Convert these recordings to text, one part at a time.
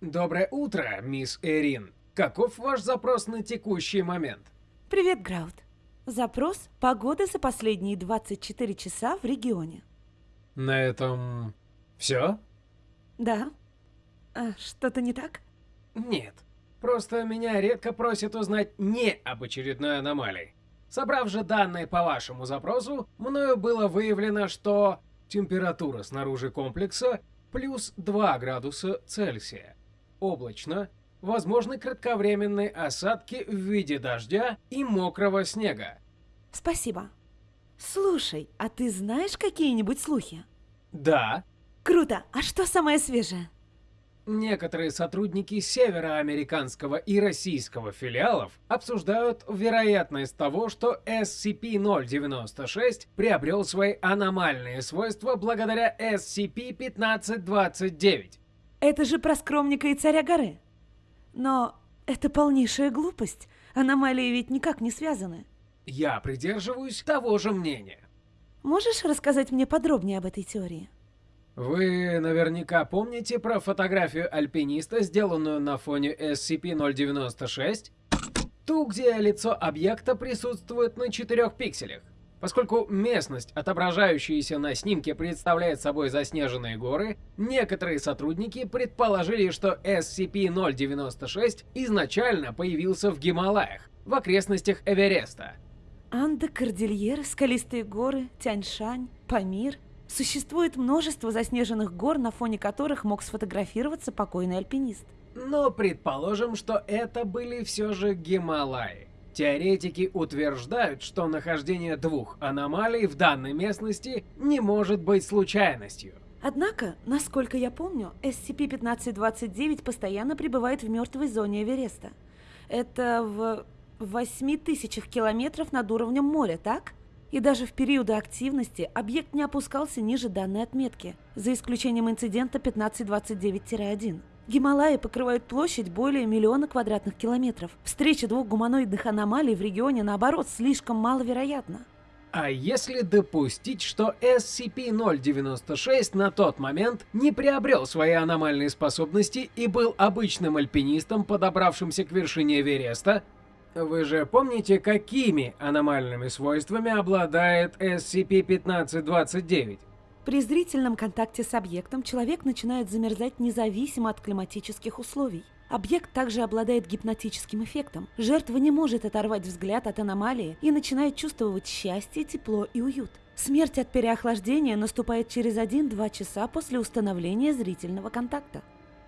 Доброе утро, мисс Эрин. Каков ваш запрос на текущий момент? Привет, Граут. Запрос – погода за последние 24 часа в регионе. На этом... все? Да. А, что-то не так? Нет. Просто меня редко просят узнать не об очередной аномалии. Собрав же данные по вашему запросу, мною было выявлено, что температура снаружи комплекса плюс 2 градуса Цельсия. Облачно, возможны кратковременные осадки в виде дождя и мокрого снега. Спасибо. Слушай, а ты знаешь какие-нибудь слухи? Да. Круто. А что самое свежее? Некоторые сотрудники североамериканского и российского филиалов обсуждают вероятность того, что SCP-096 приобрел свои аномальные свойства благодаря SCP-1529. Это же про скромника и царя горы. Но это полнейшая глупость. Аномалии ведь никак не связаны. Я придерживаюсь того же мнения. Можешь рассказать мне подробнее об этой теории? Вы наверняка помните про фотографию альпиниста, сделанную на фоне SCP-096? Ту, где лицо объекта присутствует на 4 пикселях. Поскольку местность, отображающаяся на снимке, представляет собой заснеженные горы, некоторые сотрудники предположили, что SCP-096 изначально появился в Гималаях, в окрестностях Эвереста. Анда, Кордильеры, скалистые горы, Тяньшань, Памир. Существует множество заснеженных гор, на фоне которых мог сфотографироваться покойный альпинист. Но предположим, что это были все же Гималаи. Теоретики утверждают, что нахождение двух аномалий в данной местности не может быть случайностью. Однако, насколько я помню, SCP-1529 постоянно пребывает в мертвой зоне Эвереста. Это в 8 тысячах километров над уровнем моря, так? И даже в периоды активности объект не опускался ниже данной отметки, за исключением инцидента 1529-1. Гималаи покрывают площадь более миллиона квадратных километров. Встреча двух гуманоидных аномалий в регионе, наоборот, слишком маловероятна. А если допустить, что SCP-096 на тот момент не приобрел свои аномальные способности и был обычным альпинистом, подобравшимся к вершине Эвереста, вы же помните, какими аномальными свойствами обладает SCP-1529? При зрительном контакте с объектом человек начинает замерзать независимо от климатических условий. Объект также обладает гипнотическим эффектом. Жертва не может оторвать взгляд от аномалии и начинает чувствовать счастье, тепло и уют. Смерть от переохлаждения наступает через 1-2 часа после установления зрительного контакта.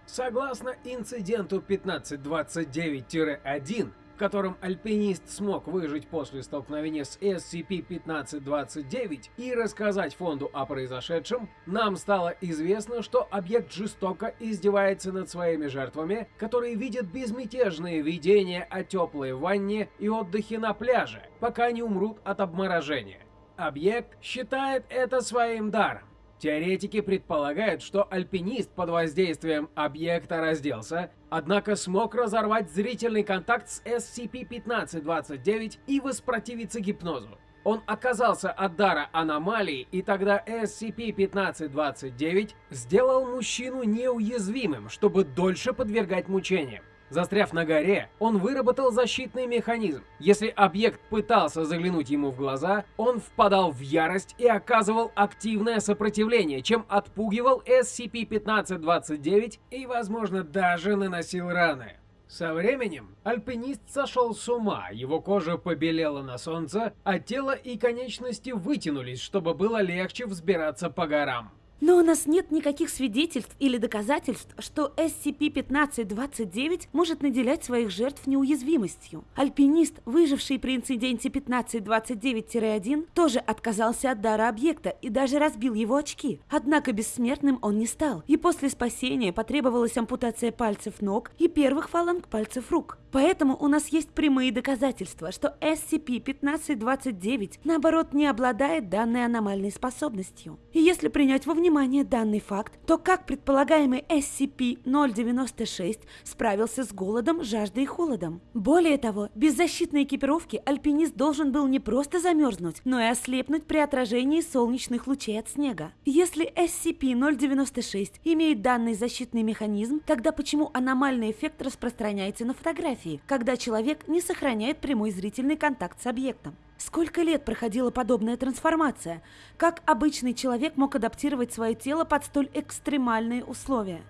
Согласно инциденту 1529-1, в котором альпинист смог выжить после столкновения с SCP-1529 и рассказать фонду о произошедшем, нам стало известно, что объект жестоко издевается над своими жертвами, которые видят безмятежные видения о теплой ванне и отдыхе на пляже, пока не умрут от обморожения. Объект считает это своим даром. Теоретики предполагают, что альпинист под воздействием объекта разделся, однако смог разорвать зрительный контакт с SCP-1529 и воспротивиться гипнозу. Он оказался от дара аномалии, и тогда SCP-1529 сделал мужчину неуязвимым, чтобы дольше подвергать мучениям. Застряв на горе, он выработал защитный механизм. Если объект пытался заглянуть ему в глаза, он впадал в ярость и оказывал активное сопротивление, чем отпугивал SCP-1529 и, возможно, даже наносил раны. Со временем альпинист сошел с ума, его кожа побелела на солнце, а тело и конечности вытянулись, чтобы было легче взбираться по горам. Но у нас нет никаких свидетельств или доказательств, что SCP-1529 может наделять своих жертв неуязвимостью. Альпинист, выживший при инциденте 1529-1, тоже отказался от дара объекта и даже разбил его очки. Однако бессмертным он не стал, и после спасения потребовалась ампутация пальцев ног и первых фаланг пальцев рук. Поэтому у нас есть прямые доказательства, что SCP-1529, наоборот, не обладает данной аномальной способностью. И если принять во внимание данный факт, то как предполагаемый SCP-096 справился с голодом, жаждой и холодом? Более того, без защитной экипировки альпинист должен был не просто замерзнуть, но и ослепнуть при отражении солнечных лучей от снега. Если SCP-096 имеет данный защитный механизм, тогда почему аномальный эффект распространяется на фотографии, когда человек не сохраняет прямой зрительный контакт с объектом? Сколько лет проходила подобная трансформация? Как обычный человек мог адаптировать свое тело под столь экстремальные условия?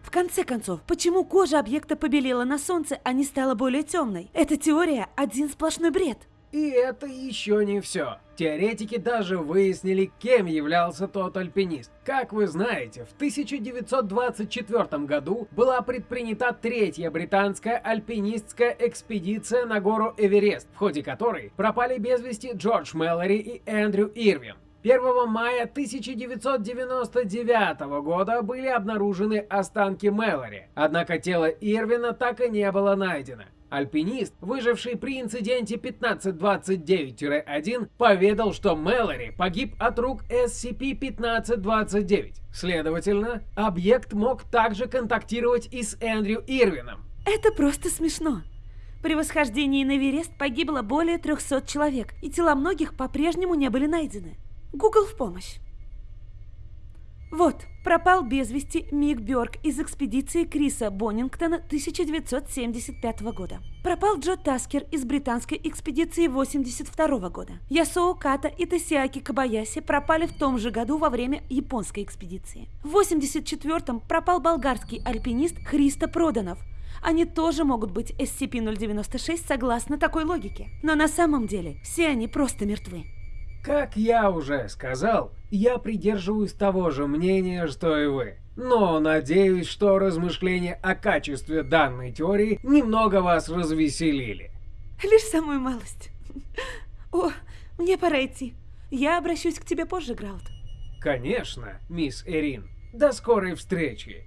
В конце концов, почему кожа объекта побелела на солнце, а не стала более темной? Эта теория один сплошной бред. И это еще не все. Теоретики даже выяснили, кем являлся тот альпинист. Как вы знаете, в 1924 году была предпринята третья британская альпинистская экспедиция на гору Эверест, в ходе которой пропали без вести Джордж Мэллори и Эндрю Ирвин. 1 мая 1999 года были обнаружены останки Мэллори, однако тело Ирвина так и не было найдено. Альпинист, выживший при инциденте 1529-1, поведал, что Мэлори погиб от рук SCP-1529. Следовательно, объект мог также контактировать и с Эндрю Ирвином. Это просто смешно. При восхождении на Эверест погибло более 300 человек, и тела многих по-прежнему не были найдены. Google в помощь. Вот, пропал без вести Мик Бёрк из экспедиции Криса Боннингтона 1975 года. Пропал Джо Таскер из британской экспедиции 82 года. Ясоо Ката и Тосиаки Кабаяси пропали в том же году во время японской экспедиции. В 84-м пропал болгарский альпинист Христо Проданов. Они тоже могут быть SCP-096 согласно такой логике. Но на самом деле все они просто мертвы. Как я уже сказал, я придерживаюсь того же мнения, что и вы. Но надеюсь, что размышления о качестве данной теории немного вас развеселили. Лишь самую малость. О, мне пора идти. Я обращусь к тебе позже, Граут. Конечно, мисс Эрин. До скорой встречи.